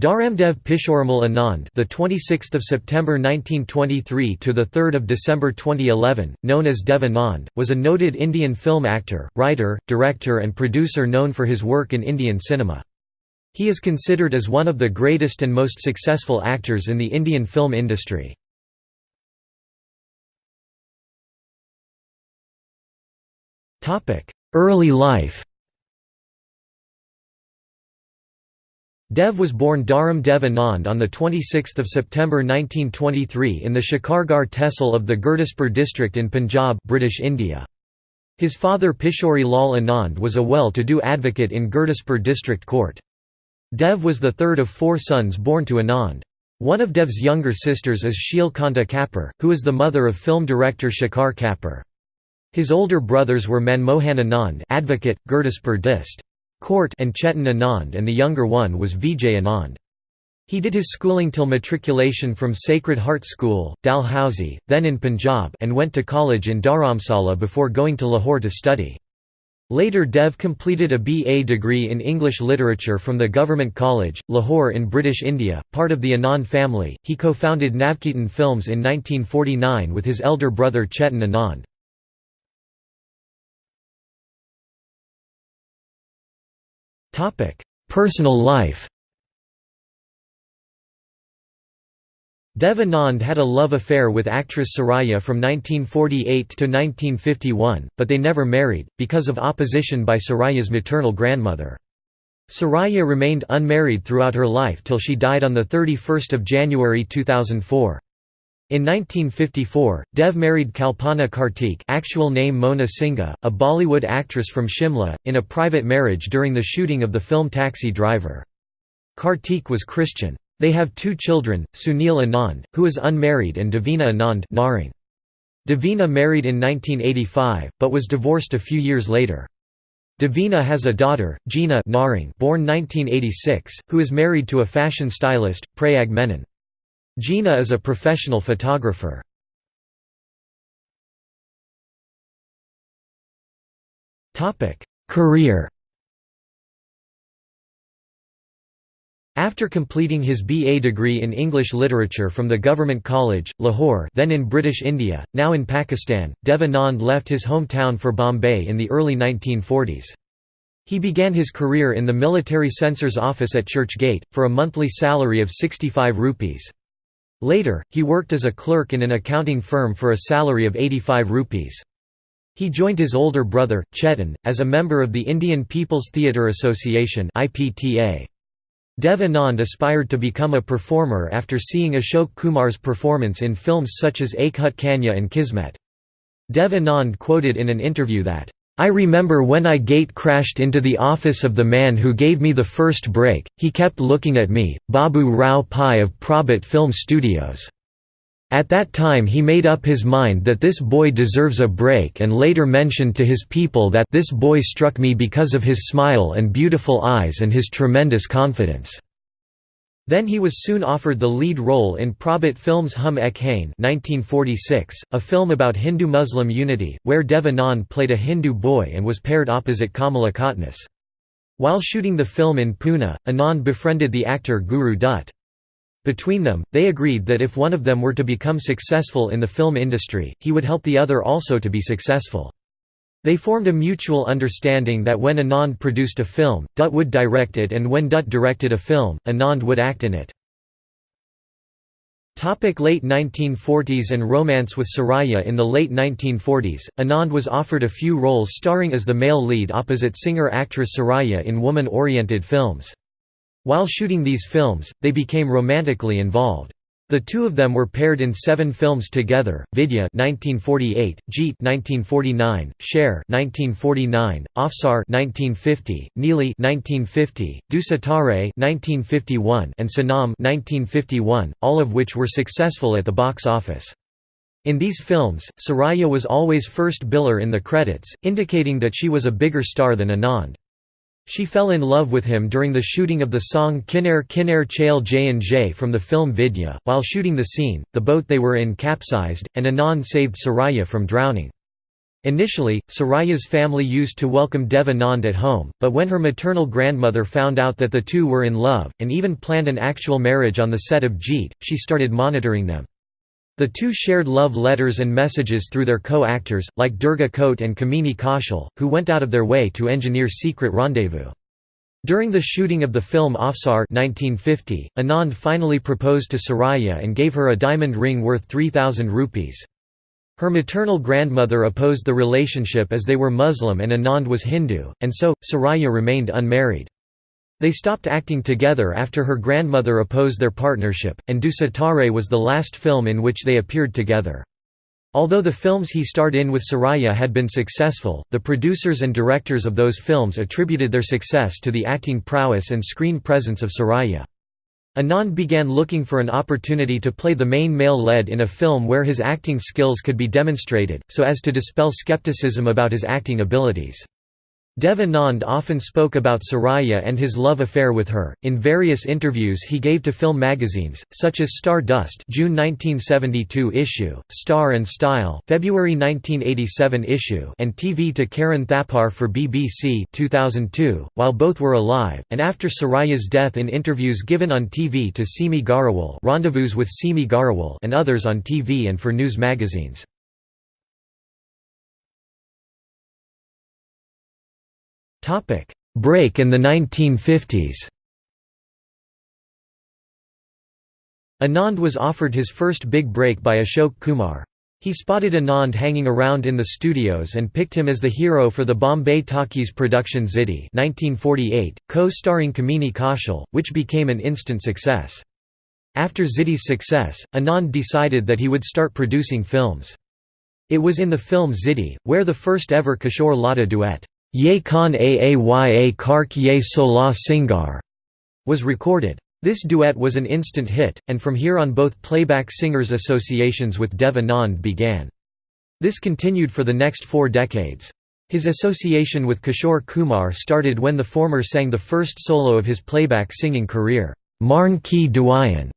Dharamdev Pishorimal Anand, the 26th of September 1923 to the 3rd of December 2011, known as Dev Anand, was a noted Indian film actor, writer, director and producer known for his work in Indian cinema. He is considered as one of the greatest and most successful actors in the Indian film industry. Early life Dev was born Dharam Dev Anand on 26 September 1923 in the Shikargarh tehsil of the Gurdaspur district in Punjab British India. His father Pishori Lal Anand was a well-to-do advocate in Gurdaspur district court. Dev was the third of four sons born to Anand. One of Dev's younger sisters is Sheil Kanta Kapur, who is the mother of film director Shekhar Kapur. His older brothers were Manmohan Anand advocate, Gurdaspur Dist. Court and Chetan Anand and the younger one was Vijay Anand. He did his schooling till matriculation from Sacred Heart School, Dalhousie, then in Punjab and went to college in Dharamsala before going to Lahore to study. Later Dev completed a BA degree in English literature from the Government College, Lahore in British India, part of the Anand family. He co-founded Navketan Films in 1949 with his elder brother Chetan Anand. Personal life Devanand had a love affair with actress Saraya from 1948 to 1951, but they never married, because of opposition by Saraya's maternal grandmother. Saraya remained unmarried throughout her life till she died on 31 January 2004. In 1954, Dev married Kalpana Kartik actual name Mona Singha, a Bollywood actress from Shimla, in a private marriage during the shooting of the film Taxi Driver. Kartik was Christian. They have two children, Sunil Anand, who is unmarried and Davina Anand Narang. Davina married in 1985, but was divorced a few years later. Davina has a daughter, Gina Narang born 1986, who is married to a fashion stylist, Prayag Menon. Gina is a professional photographer. Career After completing his BA degree in English literature from the Government College, Lahore then in British India, now in Pakistan, Devanand left his hometown for Bombay in the early 1940s. He began his career in the military censor's office at Church Gate, for a monthly salary of 65 rupees. Later, he worked as a clerk in an accounting firm for a salary of 85 rupees. He joined his older brother, Chetan, as a member of the Indian People's Theatre Association Dev Anand aspired to become a performer after seeing Ashok Kumar's performance in films such as Ek Kanya and Kismet. Dev Anand quoted in an interview that, I remember when I gate crashed into the office of the man who gave me the first break, he kept looking at me, Babu Rao Pai of Prabhat Film Studios. At that time he made up his mind that this boy deserves a break and later mentioned to his people that this boy struck me because of his smile and beautiful eyes and his tremendous confidence. Then he was soon offered the lead role in Prabhat Films' Hum Ek Hain 1946, a film about Hindu-Muslim unity, where Dev Anand played a Hindu boy and was paired opposite Kamala Kotnis. While shooting the film in Pune, Anand befriended the actor Guru Dutt. Between them, they agreed that if one of them were to become successful in the film industry, he would help the other also to be successful. They formed a mutual understanding that when Anand produced a film, Dutt would direct it and when Dutt directed a film, Anand would act in it. Topic late 1940s and romance with Soraya In the late 1940s, Anand was offered a few roles starring as the male lead opposite singer-actress Soraya in woman-oriented films. While shooting these films, they became romantically involved. The two of them were paired in seven films together: Vidya (1948), Jeet (1949), Sher (1949), Afsar (1950), Neeli (1950), Dusitare (1951), and Sanam (1951), all of which were successful at the box office. In these films, Soraya was always first biller in the credits, indicating that she was a bigger star than Anand. She fell in love with him during the shooting of the song Kinnair Kinnair Chail Jay from the film Vidya. While shooting the scene, the boat they were in capsized, and Anand saved Soraya from drowning. Initially, Saraya's family used to welcome Dev Anand at home, but when her maternal grandmother found out that the two were in love, and even planned an actual marriage on the set of Jeet, she started monitoring them. The two shared love letters and messages through their co-actors, like Durga Khote and Kamini Kaushal, who went out of their way to engineer secret rendezvous. During the shooting of the film Afsar 1950, Anand finally proposed to Saraya and gave her a diamond ring worth 3,000 rupees. Her maternal grandmother opposed the relationship as they were Muslim and Anand was Hindu, and so, Saraya remained unmarried. They stopped acting together after her grandmother opposed their partnership, and Du Sitare was the last film in which they appeared together. Although the films he starred in with Saraya had been successful, the producers and directors of those films attributed their success to the acting prowess and screen presence of Saraya. Anand began looking for an opportunity to play the main male lead in a film where his acting skills could be demonstrated, so as to dispel skepticism about his acting abilities. Dev Anand often spoke about Saraya and his love affair with her, in various interviews he gave to film magazines, such as Star Dust June 1972 issue, Star and Style February 1987 issue and TV to Karan Thapar for BBC 2002, while both were alive, and after Saraya's death in interviews given on TV to Simi Garewal Rendezvous with Simi Garewal and others on TV and for news magazines. Topic: Break in the 1950s. Anand was offered his first big break by Ashok Kumar. He spotted Anand hanging around in the studios and picked him as the hero for the Bombay Talkies production Ziddi 1948, co-starring Kamini Kaushal, which became an instant success. After Ziddi's success, Anand decided that he would start producing films. It was in the film Ziddi, where the first ever Kishore Lata duet, Ye Khan Aaya Kark Ye Sola Singar was recorded. This duet was an instant hit, and from here on both playback singers' associations with Dev Anand began. This continued for the next four decades. His association with Kishore Kumar started when the former sang the first solo of his playback singing career, Marn Ki Duayan,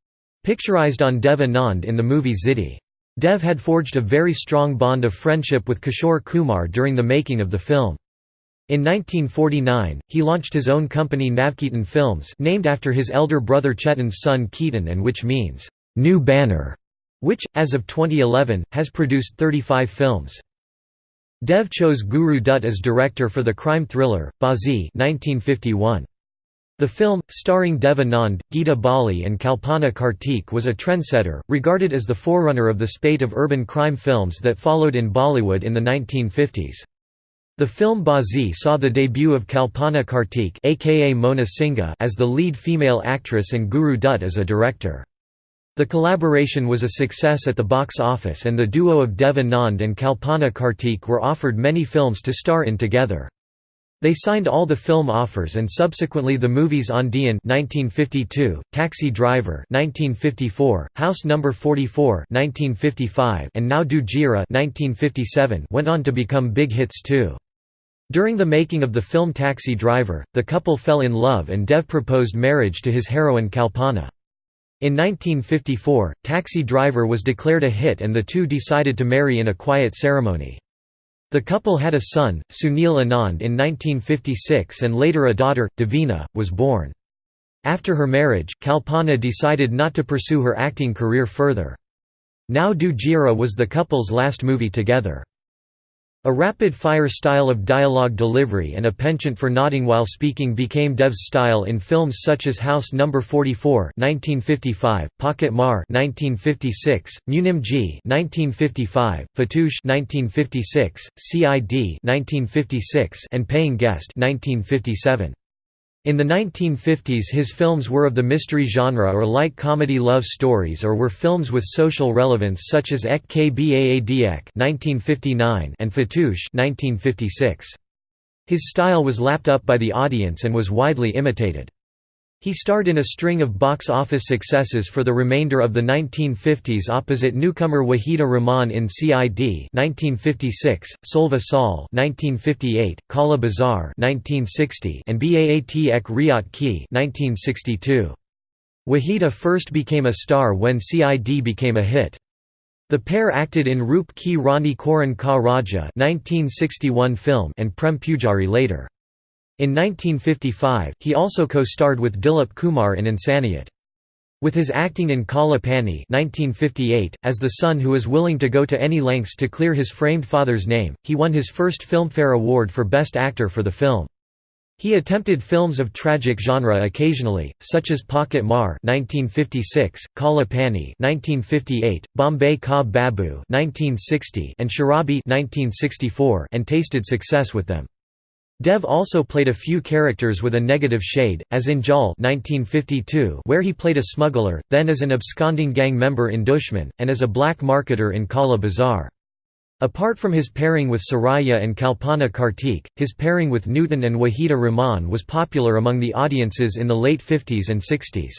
picturized on Dev Anand in the movie Ziddi. Dev had forged a very strong bond of friendship with Kishore Kumar during the making of the film. In 1949, he launched his own company Navketan Films named after his elder brother Chetan's son Ketan and which means, "'New Banner' which, as of 2011, has produced 35 films. Dev chose Guru Dutt as director for the crime thriller, Baazi 1951. The film, starring Dev Anand, Geeta Bali and Kalpana Kartik was a trendsetter, regarded as the forerunner of the spate of urban crime films that followed in Bollywood in the 1950s. The film Baazi saw the debut of Kalpana Kartik aka Mona Singha as the lead female actress and Guru Dutt as a director. The collaboration was a success at the box office and the duo of Dev Anand and Kalpana Kartik were offered many films to star in together. They signed all the film offers and subsequently the movies Aandiyan 1952, Taxi Driver 1954, House Number 44 1955, and Nau Do Gyarah 1957 went on to become big hits too. During the making of the film Taxi Driver, the couple fell in love and Dev proposed marriage to his heroine Kalpana. In 1954, Taxi Driver was declared a hit and the two decided to marry in a quiet ceremony. The couple had a son, Sunil Anand in 1956 and later a daughter, Davina, was born. After her marriage, Kalpana decided not to pursue her acting career further. Nau Do Gyarah was the couple's last movie together. A rapid-fire style of dialogue delivery and a penchant for nodding while speaking became Dev's style in films such as House No. 44 1955, Pocket Mar 1956, g 1955, Funtoosh 1956, CID 1956, and Paying Guest 1957. In the 1950s his films were of the mystery genre or light comedy love stories or were films with social relevance such as Ek Kbaadek and Funtoosh 1956. His style was lapped up by the audience and was widely imitated. He starred in a string of box office successes for the remainder of the 1950s opposite newcomer Wahida Rehman in CID 1956, Solva Saal 1958, Kala Bazaar 1960, and Baat Ek Raat Ki 1962. Wahida first became a star when CID became a hit. The pair acted in Roop Ki Rani Choron Ka Raja 1961 film and Prem Pujari later. In 1955, he also co-starred with Dilip Kumar in Insaniyat. With his acting in Kala Pani 1958, as the son who is willing to go to any lengths to clear his framed father's name, he won his first Filmfare Award for Best Actor for the film. He attempted films of tragic genre occasionally, such as Pocket Mar (1956), Kala Pani (1958), Bombay Ka Babu (1960), and Sharabi (1964), and tasted success with them. Dev also played a few characters with a negative shade, as in Jal 1952 where he played a smuggler, then as an absconding gang member in Dushman, and as a black marketer in Kala Bazaar. Apart from his pairing with Suraya and Kalpana Kartik, his pairing with Nutan and Wahida Rahman was popular among the audiences in the late 50s and 60s.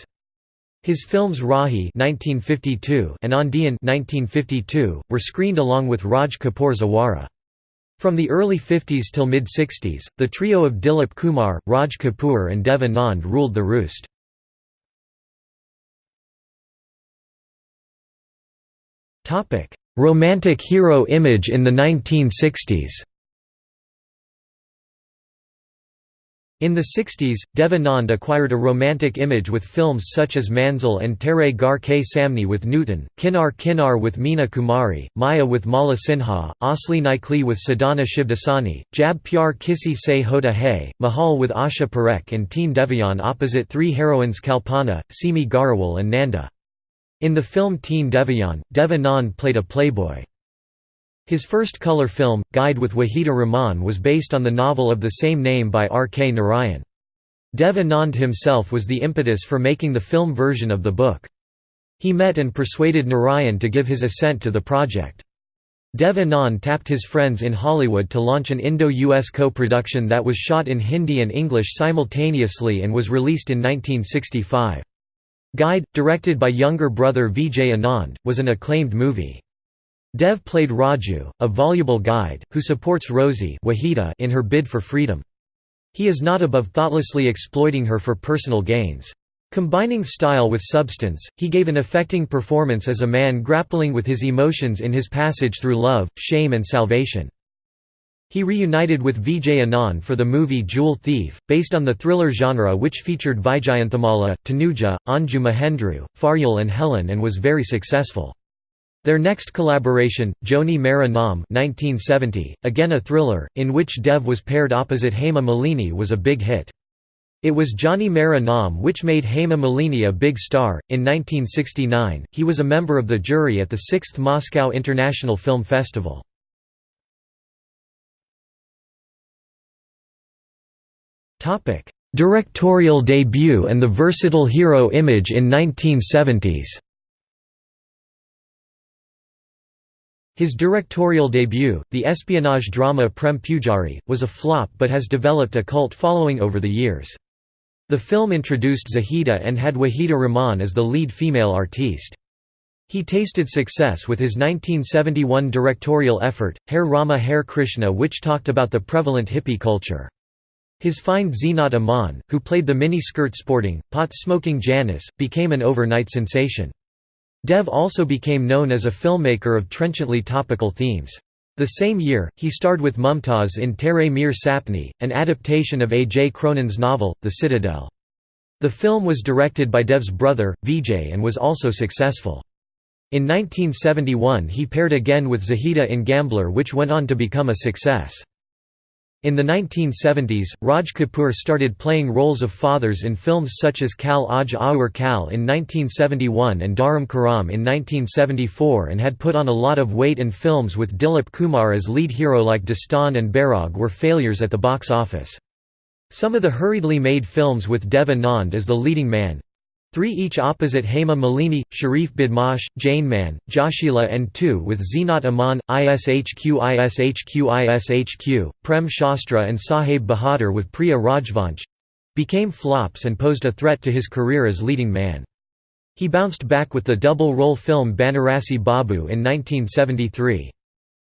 His films Rahi (1952) and Andiyan (1952) were screened along with Raj Kapoor's Awara. From the early 50s till mid-60s, the trio of Dilip Kumar, Raj Kapoor and Dev Anand ruled the roost. Romantic hero image in the 1960s In the 60s, Devanand acquired a romantic image with films such as Manzil and Tere Ghar Ke Samne with Nutan, Kinnar Kinnar with Meena Kumari, Maya with Mala Sinha, Asli Nikli with Sadhana Shivdasani, Jab Pyar Kisi Se Hota Hai, Mahal with Asha Parekh and Teen Deviyan opposite three heroines Kalpana, Simi Garewal and Nanda. In the film Teen Deviyan, Devanand played a playboy. His first color film, Guide with Wahida Rahman was based on the novel of the same name by R. K. Narayan. Dev Anand himself was the impetus for making the film version of the book. He met and persuaded Narayan to give his assent to the project. Dev Anand tapped his friends in Hollywood to launch an Indo-US co-production that was shot in Hindi and English simultaneously and was released in 1965. Guide, directed by younger brother Vijay Anand, was an acclaimed movie. Dev played Raju, a voluble guide, who supports Rosie Wahida in her bid for freedom. He is not above thoughtlessly exploiting her for personal gains. Combining style with substance, he gave an affecting performance as a man grappling with his emotions in his passage through love, shame and salvation. He reunited with Vijay Anand for the movie Jewel Thief, based on the thriller genre which featured Vyjayanthimala, Tanuja, Anju Mahendru, Faryal and Helen and was very successful. Their next collaboration, Johnny Mera Naam 1970, again a thriller, in which Dev was paired opposite Hema Malini was a big hit. It was Johnny Mera which made Hema Malini a big star. In 1969, he was a member of the jury at the 6th Moscow International Film Festival. Directorial debut and the versatile hero image in 1970s His directorial debut, the espionage drama Prem Pujari, was a flop but has developed a cult following over the years. The film introduced Zahida and had Wahida Rahman as the lead female artiste. He tasted success with his 1971 directorial effort, Hare Rama Hare Krishna which talked about the prevalent hippie culture. His find Zeenat Aman, who played the mini-skirt sporting, pot-smoking Janice, became an overnight sensation. Dev also became known as a filmmaker of trenchantly topical themes. The same year, he starred with Mumtaz in Tere Mere Sapne, an adaptation of A. J. Cronin's novel, The Citadel. The film was directed by Dev's brother, Vijay and was also successful. In 1971 he paired again with Zahida in Gambler which went on to become a success. In the 1970s, Raj Kapoor started playing roles of fathers in films such as Kal Aaj Aur Kal in 1971 and Dharam Karam in 1974 and had put on a lot of weight and films with Dilip Kumar as lead hero like Dastan and Bairag were failures at the box office. Some of the hurriedly made films with Dev Anand as the leading man Three each opposite Hema Malini, Sharif Budmash, Jain Man, Joshila and two with Zeenat Aman, ISHQ ISHQ ISHQ, Prem Shastra and Saheb Bahadur with Priya Rajvansh—became flops and posed a threat to his career as leading man. He bounced back with the double-role film Banarasi Babu in 1973.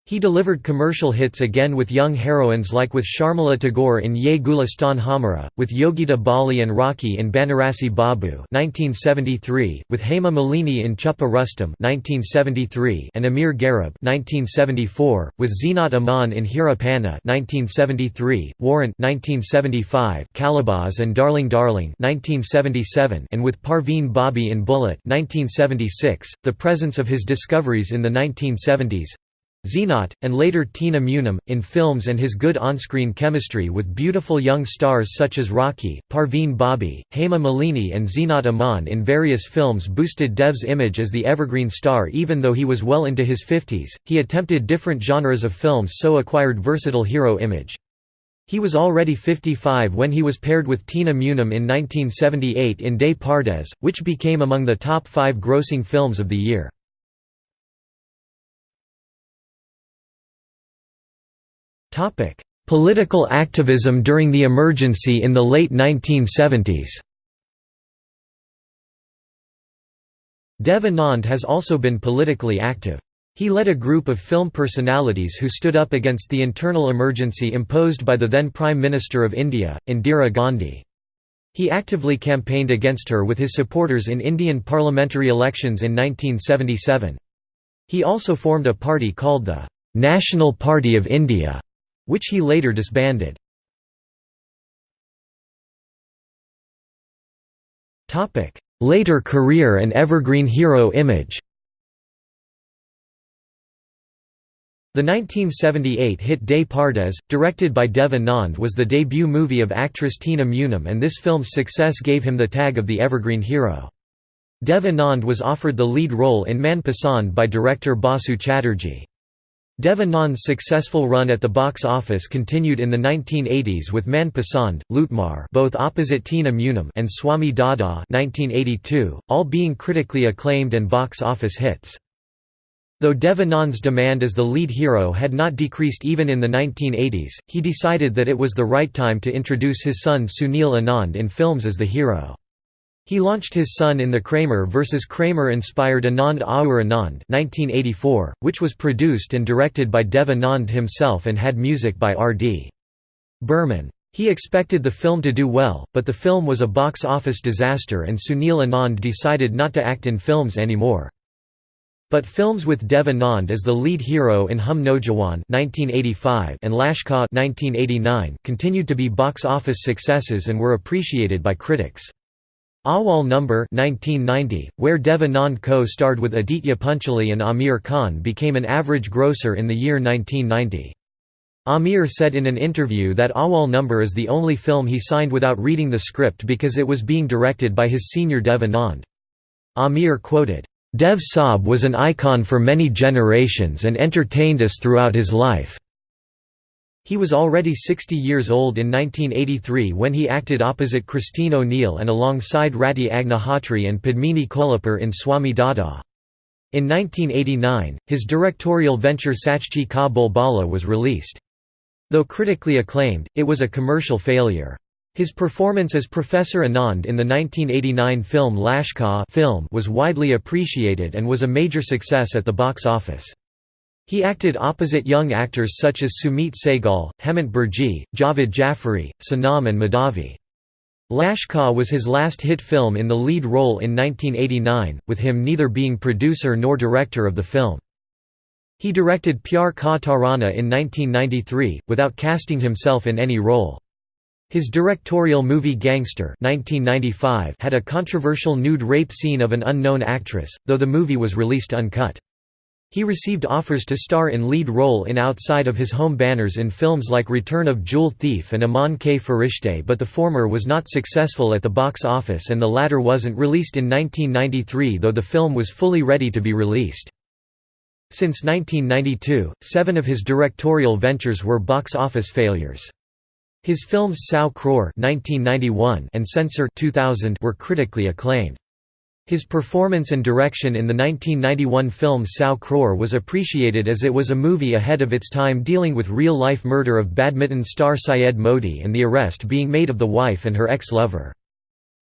He delivered commercial hits again with young heroines like with Sharmila Tagore in Ye Gulistan Hamara, with Yogita Bali and Raakhee in Banarasi Babu 1973, with Hema Malini in Chuppa Rustam 1973 and Amir Garib 1974, with Zeenat Aman in Hira Panna 1973, Warrant 1975, Kalabaz and Darling Darling 1977, and with Parveen Babi in Bullet 1976. The presence of his discoveries in the 1970s Zeenat, and later Tina Munim, in films and his good on-screen chemistry with beautiful young stars such as Raakhee, Parveen Babi, Hema Malini and Zeenat Aman in various films boosted Dev's image as the evergreen star even though he was well into his 50s, he attempted different genres of films so acquired versatile hero image. He was already 55 when he was paired with Tina Munim in 1978 in Des Pardes, which became among the top five grossing films of the year. Political activism during the emergency in the late 1970s Dev Anand has also been politically active. He led a group of film personalities who stood up against the internal emergency imposed by the then Prime Minister of India, Indira Gandhi. He actively campaigned against her with his supporters in Indian parliamentary elections in 1977. He also formed a party called the National Party of India, which he later disbanded. Later career and evergreen hero image The 1978 hit Des Pardes, directed by Dev Anand was the debut movie of actress Tina Munim and this film's success gave him the tag of the evergreen hero. Dev Anand was offered the lead role in Man Pasand by director Basu Chatterjee. Dev Anand's successful run at the box office continued in the 1980s with Man Pasand, Lutmar both opposite Tina Munim and Swami Dada 1982, all being critically acclaimed and box office hits. Though Devanand's demand as the lead hero had not decreased even in the 1980s, he decided that it was the right time to introduce his son Sunil Anand in films as the hero. He launched his son in the Kramer vs. Kramer-inspired Anand Aur Anand 1984, which was produced and directed by Dev Anand himself and had music by R.D. Burman. He expected the film to do well, but the film was a box office disaster and Sunil Anand decided not to act in films anymore. But films with Dev Anand as the lead hero in Hum Naujawan and Lashkar 1989 continued to be box office successes and were appreciated by critics. Awal Number 1990, where Devanand co-starred with Aditya Pancholi and Aamir Khan became an average grosser in the year 1990. Amir said in an interview that Awal Number is the only film he signed without reading the script because it was being directed by his senior Devanand. Amir quoted, "'Dev Saab was an icon for many generations and entertained us throughout his life. He was already 60 years old in 1983 when he acted opposite Christine O'Neill and alongside Rati Agnihotri and Padmini Kolhapure in Swami Dada. In 1989, his directorial venture Sachchi Ka Bolbala was released. Though critically acclaimed, it was a commercial failure. His performance as Professor Anand in the 1989 film Lashkar film was widely appreciated and was a major success at the box office. He acted opposite young actors such as Sumit Sehgal, Hemant Birje, Javed Jaffrey, Sanam and Madhavi. Lashkar was his last hit film in the lead role in 1989, with him neither being producer nor director of the film. He directed Pyar Ka Tarana in 1993, without casting himself in any role. His directorial movie Gangster 1995 had a controversial nude rape scene of an unknown actress, though the movie was released uncut. He received offers to star in lead role in outside of his home banners in films like Return of Jewel Thief and Aman Ke Farishte but the former was not successful at the box office and the latter wasn't released in 1993 though the film was fully ready to be released. Since 1992, seven of his directorial ventures were box office failures. His films Sau Crore and Censor 2000 were critically acclaimed. His performance and direction in the 1991 film Sau Crore was appreciated as it was a movie ahead of its time dealing with real-life murder of badminton star Syed Modi and the arrest being made of the wife and her ex-lover.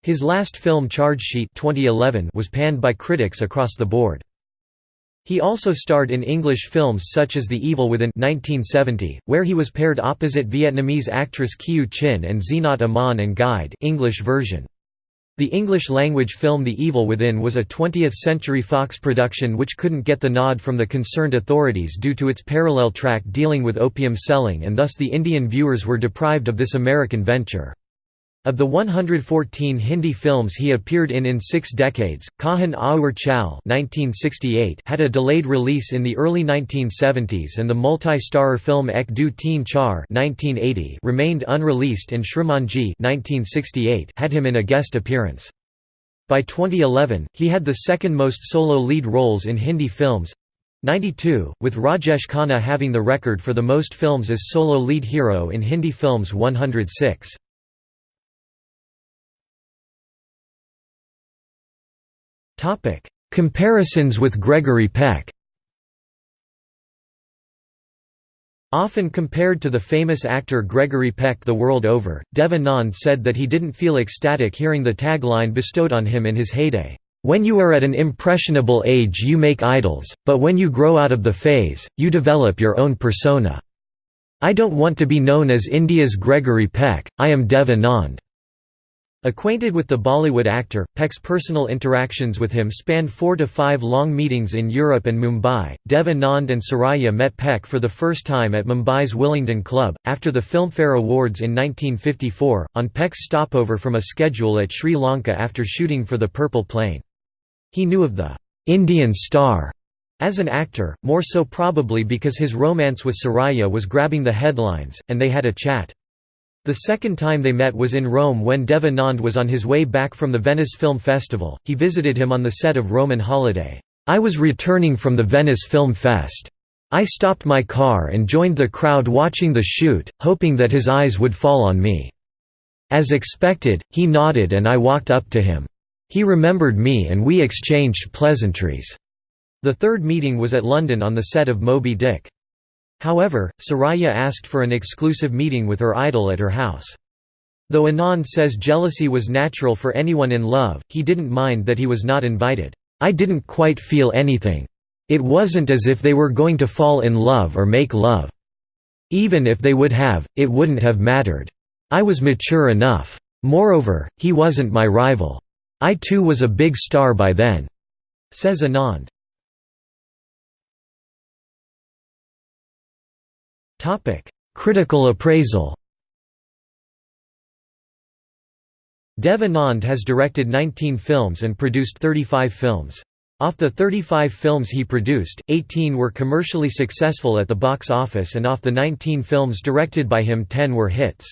His last film Charge Sheet 2011 was panned by critics across the board. He also starred in English films such as The Evil Within 1970, where he was paired opposite Vietnamese actress Kieu Chinh and Zeenat Aman and Guide English version. The English-language film The Evil Within was a 20th-century Fox production which couldn't get the nod from the concerned authorities due to its parallel track dealing with opium selling and thus the Indian viewers were deprived of this American venture. Of the 114 Hindi films he appeared in in six decades, Kahan Aur Chal had a delayed release in the early 1970s and the multi-starrer film Ek Do Teen Char remained unreleased and Shrimanji had him in a guest appearance. By 2011, he had the second most solo lead roles in Hindi films, 92, with Rajesh Khanna having the record for the most films as solo lead hero in Hindi films 106. Topic: Comparisons with Gregory Peck. Often compared to the famous actor Gregory Peck the world over, Devanand said that he didn't feel ecstatic hearing the tagline bestowed on him in his heyday, "When you are at an impressionable age you make idols, but when you grow out of the phase, you develop your own persona. I don't want to be known as India's Gregory Peck, I am Dev Anand." Acquainted with the Bollywood actor, Peck's personal interactions with him spanned four to five long meetings in Europe and Mumbai. Dev Anand and Saraya met Peck for the first time at Mumbai's Willingdon Club, after the Filmfare Awards in 1954, on Peck's stopover from a schedule at Sri Lanka after shooting for The Purple Plane. He knew of the Indian star as an actor, more so probably because his romance with Saraya was grabbing the headlines, and they had a chat. The second time they met was in Rome when Dev Anand was on his way back from the Venice Film Festival, he visited him on the set of Roman Holiday. I was returning from the Venice Film Fest. I stopped my car and joined the crowd watching the shoot, hoping that his eyes would fall on me. As expected, he nodded and I walked up to him. He remembered me and we exchanged pleasantries. The third meeting was at London on the set of Moby Dick. However, Saraya asked for an exclusive meeting with her idol at her house. Though Anand says jealousy was natural for anyone in love, he didn't mind that he was not invited. I didn't quite feel anything. It wasn't as if they were going to fall in love or make love. Even if they would have, it wouldn't have mattered. I was mature enough. Moreover, he wasn't my rival. I too was a big star by then," says Anand. Critical appraisal Dev Anand has directed 19 films and produced 35 films. Off the 35 films he produced, 18 were commercially successful at the box office and off the 19 films directed by him 10 were hits.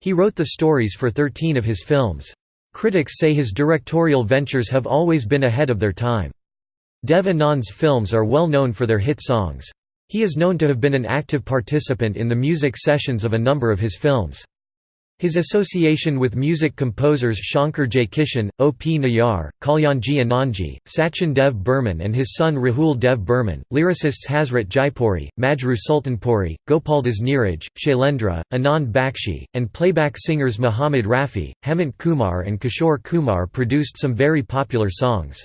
He wrote the stories for 13 of his films. Critics say his directorial ventures have always been ahead of their time. Dev Anand's films are well known for their hit songs. He is known to have been an active participant in the music sessions of a number of his films. His association with music composers Shankar Jaikishan, O. P. Nayar, Kalyanji Anandji, Sachin Dev Burman and his son Rahul Dev Burman, lyricists Hasrat Jaipuri, Majrooh Sultanpuri, Gopaldas Neeraj, Shailendra, Anand Bakshi, and playback singers Muhammad Rafi, Hemant Kumar and Kishore Kumar produced some very popular songs.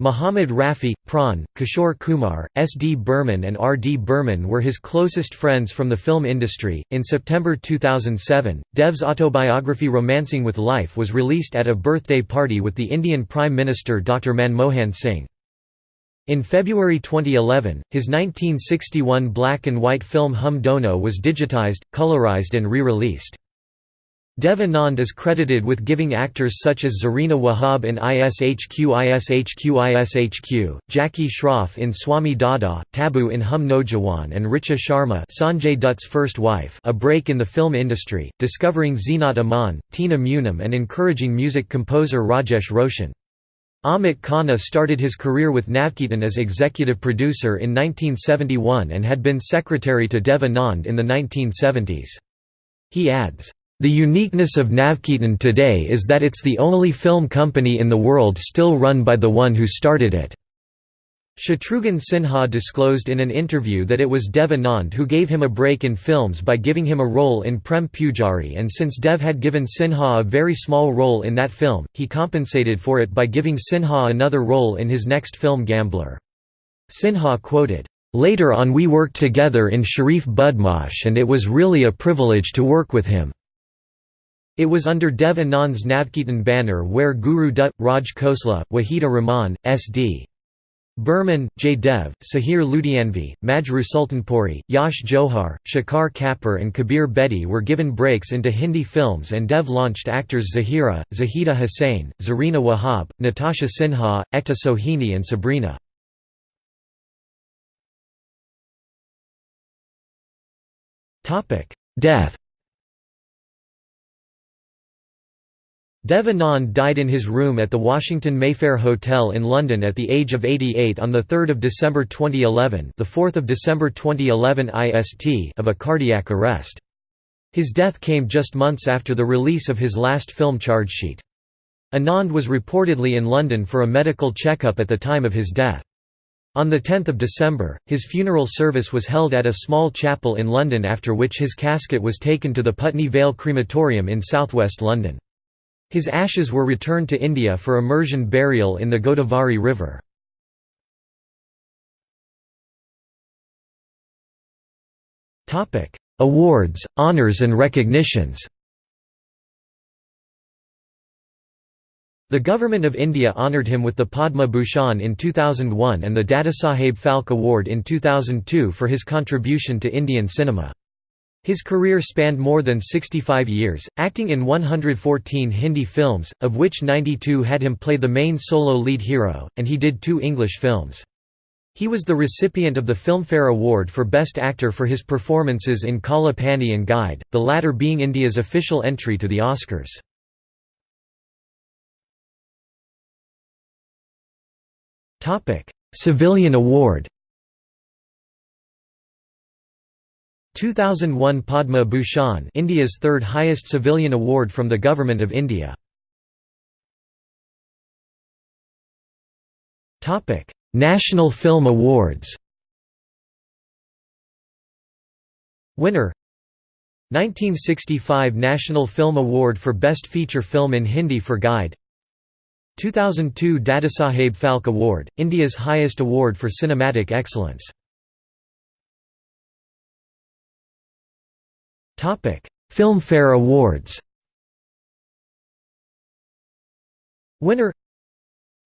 Muhammad Rafi, Pran, Kishore Kumar, S. D. Burman, and R. D. Burman were his closest friends from the film industry. In September 2007, Dev's autobiography Romancing with Life was released at a birthday party with the Indian Prime Minister Dr. Manmohan Singh. In February 2011, his 1961 black and white film Hum Dono was digitized, colorized, and re released. Dev Anand is credited with giving actors such as Zarina Wahab in ISHQ ISHQ ISHQ, Jackie Shroff in Swami Dada, Tabu in Hum Naujawan and Richa Sharma Sanjay Dutt's first wife a break in the film industry, discovering Zeenat Aman, Tina Munim and encouraging music composer Rajesh Roshan. Amit Khanna started his career with Navketan as executive producer in 1971 and had been secretary to Devanand in the 1970s. He adds, the uniqueness of Navketan today is that it's the only film company in the world still run by the one who started it. Shatrughan Sinha disclosed in an interview that it was Dev Anand who gave him a break in films by giving him a role in Prem Pujari and since Dev had given Sinha a very small role in that film, he compensated for it by giving Sinha another role in his next film Gambler. Sinha quoted, "...later on we worked together in Sharif Budmash and it was really a privilege to work with him." It was under Dev Anand's Navketan banner where Guru Dutt, Raj Khosla, Wahida Rahman, S.D. Burman, Jaydev, Sahir Ludhianvi, Majrooh Sultanpuri, Yash Johar, Shekhar Kapur and Kabir Bedi were given breaks into Hindi films and Dev launched actors Zahira, Zahida Hussain, Zarina Wahab, Natasha Sinha, Ekta Sohini and Sabrina. Death Dev Anand died in his room at the Washington Mayfair Hotel in London at the age of 88 on 3 December 2011 the 4th of December 2011 IST of a cardiac arrest. His death came just months after the release of his last film charge sheet. Anand was reportedly in London for a medical checkup at the time of his death. On 10 December, his funeral service was held at a small chapel in London after which his casket was taken to the Putney Vale Crematorium in southwest London. His ashes were returned to India for immersion burial in the Godavari River. Awards, honours and recognitions The Government of India honoured him with the Padma Bhushan in 2001 and the Dadasaheb Phalke Award in 2002 for his contribution to Indian cinema. His career spanned more than 65 years, acting in 114 Hindi films, of which 92 had him play the main solo lead hero, and he did two English films. He was the recipient of the Filmfare Award for Best Actor for his performances in Kala Pani and Guide, the latter being India's official entry to the Oscars. Civilian Award 2001 Padma Bhushan India's third highest civilian award from the Government of India. National Film Awards. Winner 1965 National Film Award for Best Feature Film in Hindi for Guide. 2002 Dadasaheb Phalke Award, India's highest award for cinematic excellence Filmfare Awards Winner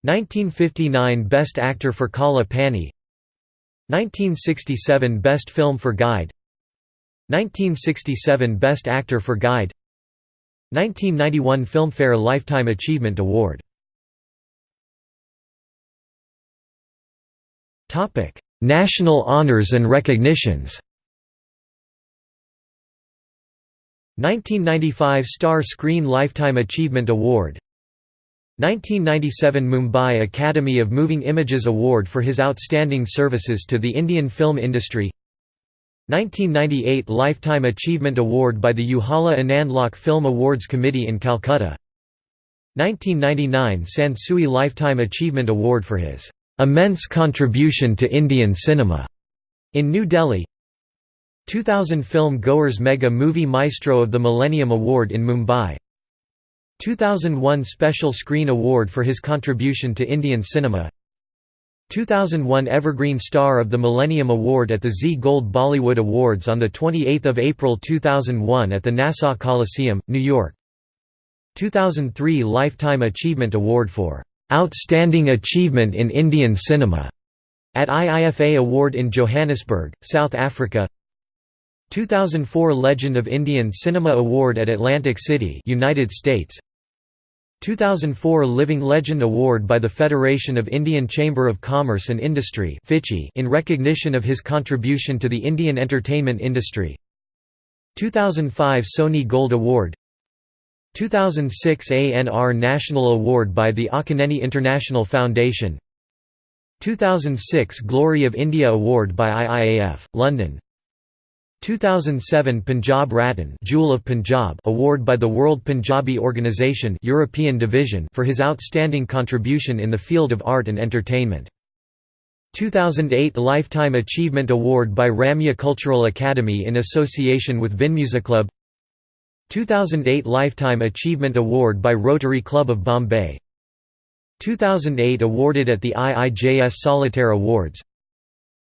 1959 Best Actor for Kala Pani 1967 Best Film for Guide 1967 Best Actor for Guide 1991 Filmfare Lifetime Achievement Award National honors and recognitions 1995 Star Screen Lifetime Achievement Award. 1997 Mumbai Academy of Moving Images Award for his outstanding services to the Indian film industry. 1998 Lifetime Achievement Award by the Ujala Anand Film Awards Committee in Calcutta. 1999 Sansui Lifetime Achievement Award for his "...immense contribution to Indian cinema", in New Delhi 2000 Film Goers Mega Movie Maestro of the Millennium Award in Mumbai. 2001 Special Screen Award for his contribution to Indian cinema. 2001 Evergreen Star of the Millennium Award at the Zee Gold Bollywood Awards on 28 April 2001 at the Nassau Coliseum, New York. 2003 Lifetime Achievement Award for "...outstanding achievement in Indian cinema", at IIFA Award in Johannesburg, South Africa 2004 Legend of Indian Cinema Award at Atlantic City United States. 2004 Living Legend Award by the Federation of Indian Chamber of Commerce and Industry in recognition of his contribution to the Indian entertainment industry. 2005 Sony Gold Award. 2006 ANR National Award by the Akkineni International Foundation. 2006 Glory of India Award by IIAF, London 2007 Punjab Ratan Jewel of Punjab award by the World Punjabi Organisation European Division for his outstanding contribution in the field of art and entertainment. 2008 Lifetime Achievement Award by Ramya Cultural Academy in association with Club. 2008 Lifetime Achievement Award by Rotary Club of Bombay 2008 awarded at the IIJS Solitaire Awards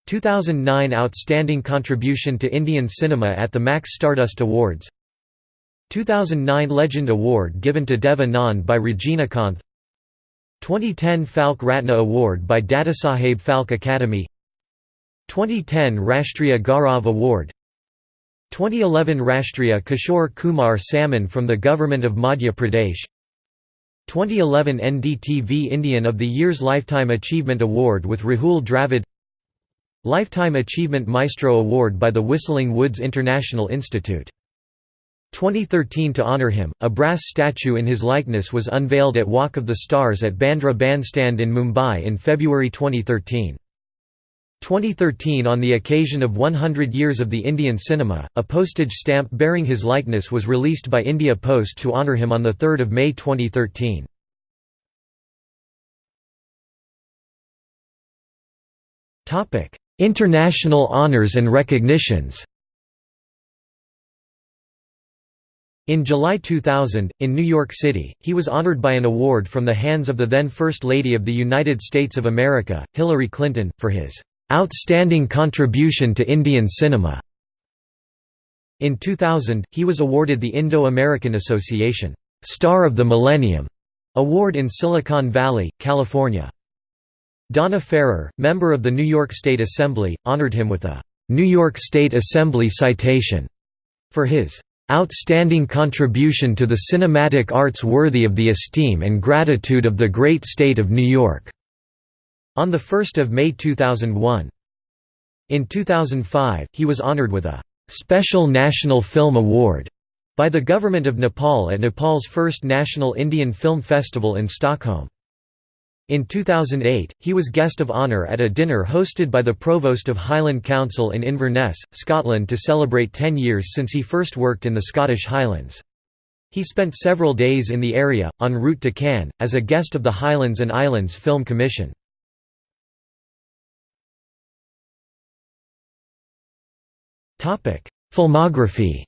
2009 Outstanding Contribution to Indian Cinema at the Max Stardust Awards. 2009 Legend Award given to Dev Anand by Rajinikanth 2010 Phalke Ratna Award by Dadasaheb Phalke Academy. 2010 Rashtriya Gaurav Award. 2011 Rashtriya Kishore Kumar Samman from the Government of Madhya Pradesh. 2011 NDTV Indian of the Year's Lifetime Achievement Award with Rahul Dravid Lifetime Achievement Maestro Award by the Whistling Woods International Institute 2013 To honor him, a brass statue in his likeness was unveiled at Walk of the Stars at Bandra Bandstand in Mumbai in February 2013. 2013 On the occasion of 100 years of the Indian cinema, a postage stamp bearing his likeness was released by India Post to honour him on 3 May 2013. International honours and recognitions In July 2000, in New York City, he was honored by an award from the hands of the then First Lady of the United States of America, Hillary Clinton, for his "...outstanding contribution to Indian cinema." In 2000, he was awarded the Indo-American Association, "'Star of the Millennium' award in Silicon Valley, California. Donna Ferrara, member of the New York State Assembly, honored him with a "'New York State Assembly Citation' for his outstanding contribution to the cinematic arts worthy of the esteem and gratitude of the great state of New York." on 1 May 2001. In 2005, he was honored with a «Special National Film Award» by the Government of Nepal at Nepal's first National Indian Film Festival in Stockholm. In 2008, he was guest of honour at a dinner hosted by the Provost of Highland Council in Inverness, Scotland to celebrate 10 years since he first worked in the Scottish Highlands. He spent several days in the area, en route to Cannes, as a guest of the Highlands and Islands Film Commission. Filmography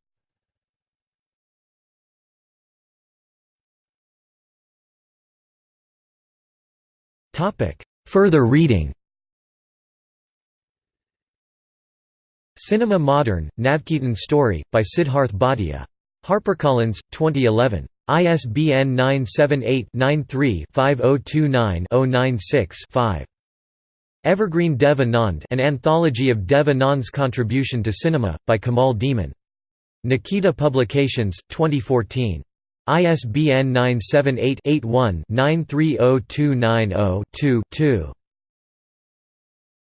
Topic. Further reading Cinema Modern, Navketan Story, by Siddharth Bhatia. HarperCollins, 2011. ISBN 978-93-5029-096-5. Evergreen Dev Anand An Anthology of Dev Anand's Contribution to Cinema, by Kamal Deeman. Nikita Publications, 2014. ISBN 978-81-930290-2 2.